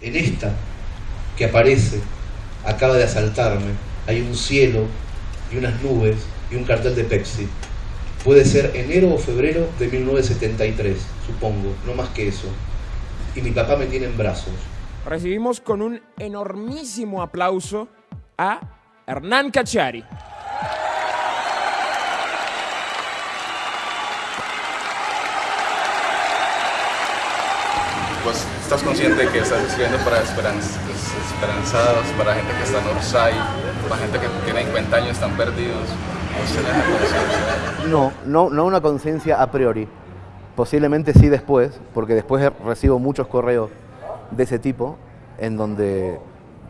En esta que aparece, acaba de asaltarme, hay un cielo y unas nubes y un cartel de Pepsi. Puede ser enero o febrero de 1973, supongo, no más que eso. Y mi papá me tiene en brazos. Recibimos con un enormísimo aplauso a Hernán Cachari. Pues estás consciente de que estás escribiendo para esperanzados, para gente que está en Orsay, para gente que tiene 50 años, están perdidos. No, no, no una conciencia a priori. Posiblemente sí después, porque después recibo muchos correos de ese tipo, en donde,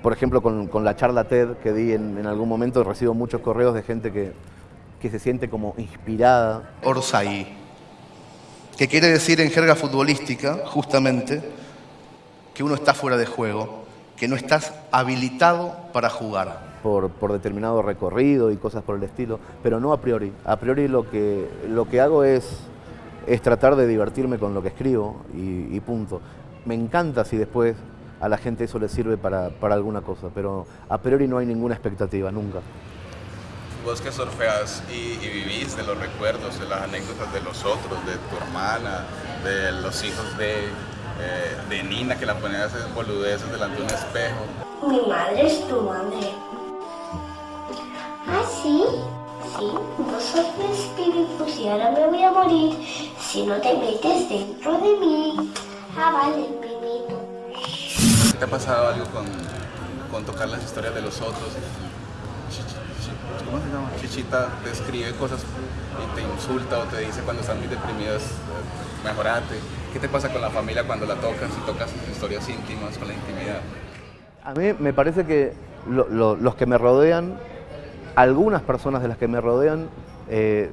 por ejemplo, con, la charla TED que di en, algún momento, recibo muchos correos de gente que, que se siente como inspirada. Orsay, que quiere decir en jerga futbolística, justamente, que uno está fuera de juego, que no estás habilitado para jugar por, determinado recorrido y cosas por el estilo, pero no a priori. A priori lo que, lo que hago es, es tratar de divertirme con lo que escribo y, punto. Me encanta si después a la gente eso le sirve para, alguna cosa, pero a priori no hay ninguna expectativa, nunca. Vos que surfeas y, vivís de los recuerdos, de las anécdotas de los otros, de tu hermana, de los hijos de, eh, de Nina que la ponían a hacer boludeces delante de un espejo. Mi madre es tu madre. ¿Ah, sí? Sí, vos sos mi espíritu y ahora me voy a morir si no te metes dentro de mí. Ah, vale. ¿Te ha pasado algo con, con tocar las historias de los otros? ¿Cómo se llama? Chichita te escribe cosas y te insulta o te dice cuando están muy deprimidas, eh, mejorate. ¿Qué te pasa con la familia cuando la tocas y tocas historias íntimas con la intimidad? A mí me parece que los que me rodean algunas personas de las que me rodean eh,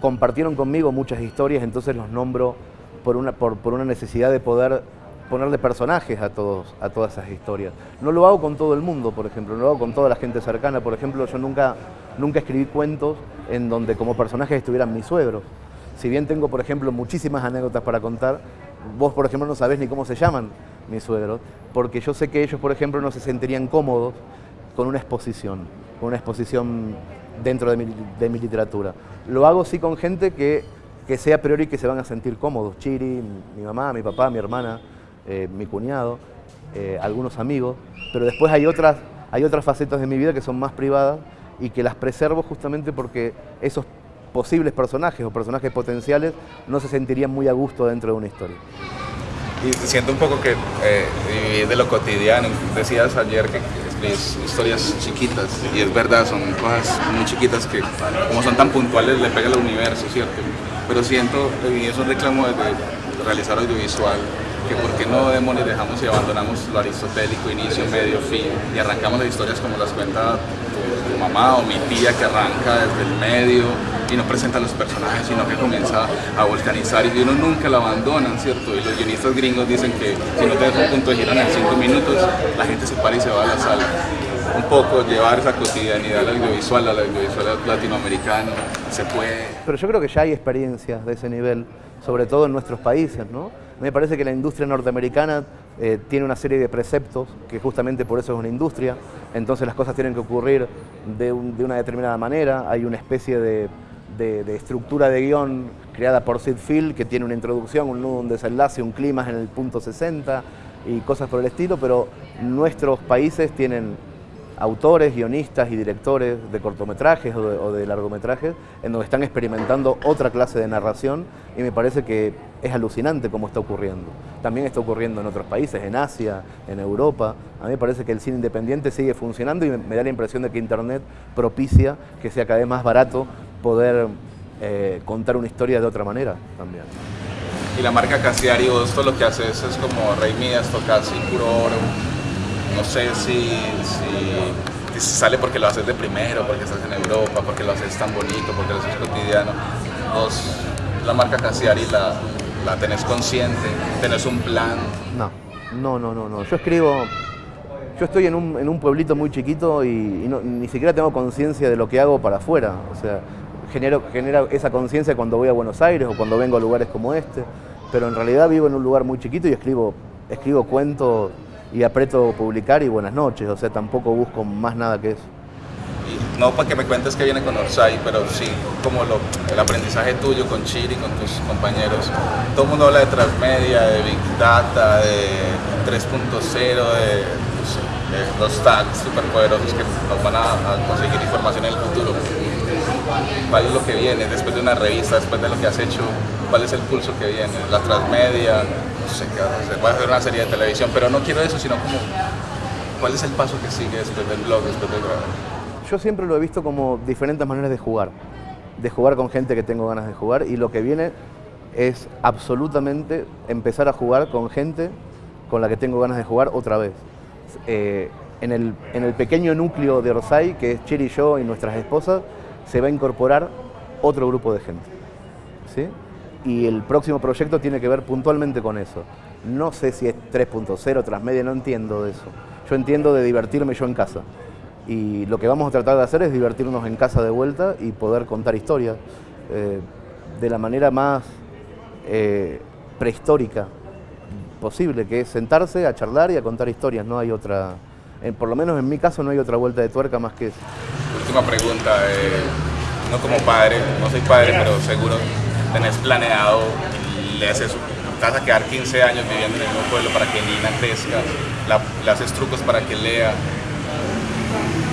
compartieron conmigo muchas historias, entonces los nombro por una, por, una necesidad de poder ponerle personajes a, todos, a todas esas historias. No lo hago con todo el mundo, por ejemplo, no lo hago con toda la gente cercana. Por ejemplo, yo nunca, nunca escribí cuentos en donde como personajes estuvieran mis suegros. Si bien tengo, por ejemplo, muchísimas anécdotas para contar, vos, por ejemplo, no sabés ni cómo se llaman mis suegros, porque yo sé que ellos, por ejemplo, no se sentirían cómodos con una exposición una exposición dentro de mi, literatura. Lo hago sí con gente que, que sea priori que se van a sentir cómodos. Chiri, mi mamá, mi papá, mi hermana, eh, mi cuñado, eh, algunos amigos, pero después hay otras, hay otras facetas de mi vida que son más privadas y que las preservo justamente porque esos posibles personajes o personajes potenciales no se sentirían muy a gusto dentro de una historia. Y siento un poco que eh, de lo cotidiano, decías ayer que historias chiquitas y es verdad, son cosas muy chiquitas que como son tan puntuales le pega al universo, ¿cierto? Pero siento, y eso reclamo de realizar audiovisual, que por qué no demonios dejamos y abandonamos lo aristotélico, inicio, medio, fin, y arrancamos las historias como las cuenta tu, mamá o mi tía que arranca desde el medio y no presenta los personajes, sino que comienza a volcanizar y uno nunca lo abandonan, ¿cierto? Y los guionistas gringos dicen que si no te das un punto de giro en 5 minutos, la gente se para y se va a la sala. Un poco llevar esa cotidianidad al audiovisual, al audiovisual latinoamericano, se puede... Pero yo creo que ya hay experiencias de ese nivel, sobre todo en nuestros países, ¿no? Me parece que la industria norteamericana eh, tiene una serie de preceptos, que justamente por eso es una industria, entonces las cosas tienen que ocurrir de, una determinada manera, hay una especie de, estructura de guion creada por Sid Field que tiene una introducción, un nudo, un desenlace, un clima en el punto 60 y cosas por el estilo, pero nuestros países tienen autores, guionistas y directores de cortometrajes o de, largometrajes en donde están experimentando otra clase de narración y me parece que es alucinante cómo está ocurriendo. También está ocurriendo en otros países, en Asia, en Europa. A mí me parece que el cine independiente sigue funcionando y me, da la impresión de que Internet propicia que sea cada vez más barato poder eh, contar una historia de otra manera también. Y la marca Casiari, esto lo que hace es, como Rey Midas, casi puro oro, no sé si, si, sale porque lo haces de primero, porque estás en Europa, porque lo haces tan bonito, porque lo haces cotidiano. Vos, la marca Casiari la, la tenés consciente, tenés un plan. No, no, no, no, no. Yo escribo, yo estoy en un, en un pueblito muy chiquito y, ni siquiera tengo conciencia de lo que hago para afuera. O sea, genero, genera esa conciencia cuando voy a Buenos Aires o cuando vengo a lugares como este, pero en realidad vivo en un lugar muy chiquito y escribo escribo cuentos y aprieto publicar y buenas noches, o sea, tampoco busco más nada que eso. No para que me cuentes que viene con Orsay, pero sí como lo, el aprendizaje tuyo con Chiri, con tus compañeros. Todo el mundo habla de transmedia, de Big Data, de 3.0, de, de los tags superpoderosos que nos van a conseguir información en el futuro. ¿Cuál es lo que viene después de una revista, después de lo que has hecho? ¿Cuál es el pulso que viene? ¿La transmedia? No sé qué va a hacer. Voy a hacer una serie de televisión, pero no quiero eso, sino como ¿cuál es el paso que sigue después del blog, después del grabar? Yo siempre lo he visto como diferentes maneras de jugar, de jugar con gente que tengo ganas de jugar y lo que viene es absolutamente empezar a jugar con gente con la que tengo ganas de jugar otra vez. Eh, en, el, en el pequeño núcleo de Orsay, que es Chiri y yo y nuestras esposas, se va a incorporar otro grupo de gente. ¿sí? Y el próximo proyecto tiene que ver puntualmente con eso. No sé si es 3.0, transmedia, no entiendo de eso. Yo entiendo de divertirme yo en casa. Y lo que vamos a tratar de hacer es divertirnos en casa de vuelta y poder contar historias eh, de la manera más eh, prehistórica posible, que es sentarse a charlar y a contar historias. No hay otra, por lo menos en mi caso no hay otra vuelta de tuerca más que eso. Última pregunta, eh, no como padre, no soy padre, pero seguro tenés planeado, le haces, vas a quedar 15 años viviendo en el mismo pueblo para que Nina crezca, la- le haces trucos para que lea.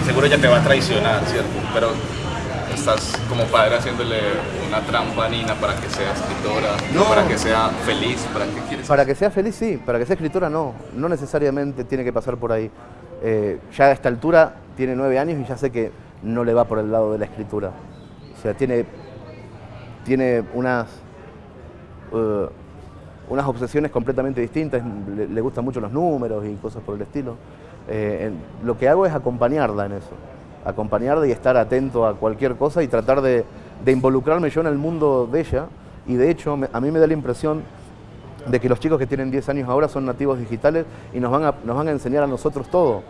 Seguro ella te va a traicionar, ¿cierto? Pero estás como padre haciéndole una trampa a Nina para que sea escritora, No. para que sea feliz, para que quieres. Para que sea feliz, sí. Para que sea escritora, no. No necesariamente tiene que pasar por ahí. Eh, ya a esta altura tiene nueve años y ya sé que no le va por el lado de la escritura. O sea, tiene, tiene unas, eh, unas obsesiones completamente distintas. Le, le gustan mucho los números y cosas por el estilo. Eh, lo que hago es acompañarla en eso. Acompañarla y estar atento a cualquier cosa y tratar de, de involucrarme yo en el mundo de ella. Y de hecho, a mí me da la impresión de que los chicos que tienen 10 años ahora son nativos digitales y nos van a, nos van a enseñar a nosotros todo.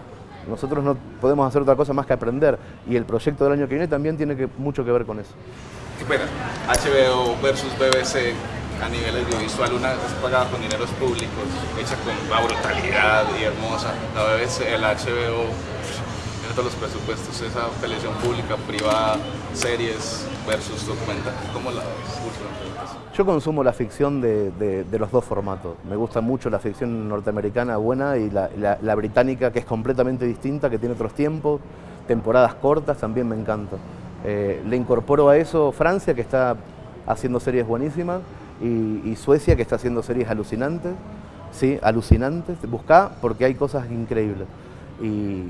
Nosotros no podemos hacer otra cosa más que aprender y el proyecto del año que viene también tiene que, mucho que ver con eso. Qué pena. HBO versus BBC a nivel audiovisual, una es pagada con dineros públicos, hecha con brutalidad y hermosa. La BBC, el HBO, todos los presupuestos, esa televisión pública, privada, series versus documental. ¿Cómo la ves? Yo consumo la ficción de, de- los dos formatos. Me gusta mucho la ficción norteamericana buena y la, la- británica que es completamente distinta, que tiene otros tiempos, temporadas cortas, también me encanta. Eh, le incorporo a eso Francia, que está haciendo series buenísimas, y, y Suecia, que está haciendo series alucinantes. Sí, alucinantes. Buscá porque hay cosas increíbles. Y,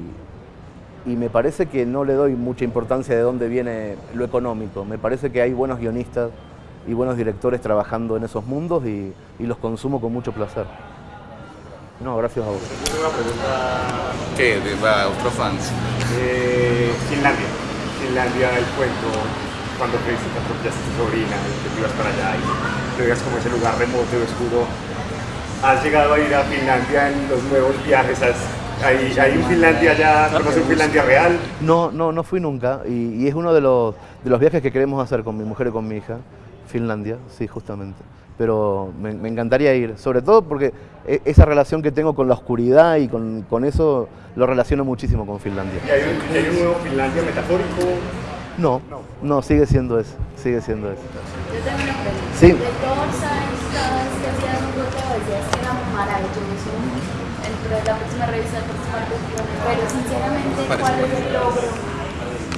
y me parece que no le doy mucha importancia de dónde viene lo económico. Me parece que hay buenos guionistas y buenos directores trabajando en esos mundos y, y los consumo con mucho placer. No, gracias a vos. Una pregunta ¿Qué? De va, otro fans. Finlandia. Finlandia, el cuento, cuando creíste que atropellaste a tu sobrina y que te ibas para allá y te veías como ese lugar remoto y oscuro. ¿Has llegado a ir a Finlandia en los nuevos viajes? ¿Has- ¿Hay, hay un Finlandia ya? ¿Conoces un Finlandia real? No, no, no fui nunca y, y es uno de los, de los viajes que queremos hacer con mi mujer y con mi hija, Finlandia, sí, justamente. Pero me, me encantaría ir, sobre todo porque e- esa relación que tengo con la oscuridad y con, con eso lo relaciono muchísimo con Finlandia. ¿Y hay un, y hay un nuevo Finlandia metafórico? No, no, sigue siendo eso, sigue siendo eso. Yo tengo una pregunta. Sí. De todos sabes, cada vez que hacías un golpe decías que era maravilloso. De la próxima revista de próxima cultura. Pero sinceramente, ¿cuál es el logro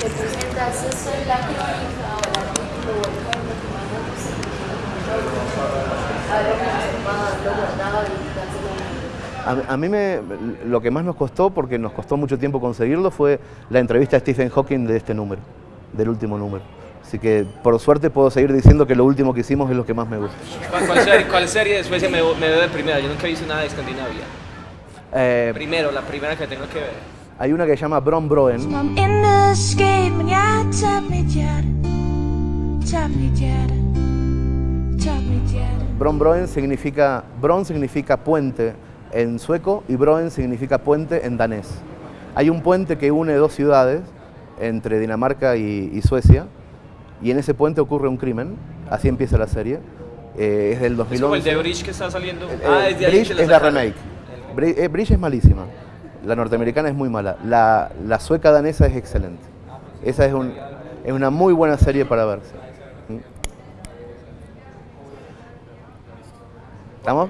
que tú sientas? ¿Eso es la crónica o el artículo o el cuento que más me gusta? Haberlo conservado, haberlo guardado y a mí. A, a mí me, lo que más nos costó, porque nos costó mucho tiempo conseguirlo, fue la entrevista a Stephen Hawking de este número, del último número. Así que por suerte puedo seguir diciendo que lo último que hicimos es lo que más me gusta. ¿Cuál, cuál serie, cuál serie de Suecia me, me veo de primera? Yo nunca he visto nada de Escandinavia. Eh, Primero, la primera que tengo que ver. hay una que se llama Bron Broen, Bron Broen significa, Bron significa puente en sueco y Broen significa puente en danés. Hay un puente que une dos ciudades, entre Dinamarca y, y Suecia, y en ese puente ocurre un crimen, así empieza la serie. Eh, es del Es como el 2011. de Bridge que está saliendo. Eh, ah, desde ahí Bridge es la remake. Bri- eh, Bridge es malísima. La norteamericana es muy mala. La, sueca danesa es excelente. Esa es una muy buena serie para verse. ¿Mm? ¿Estamos?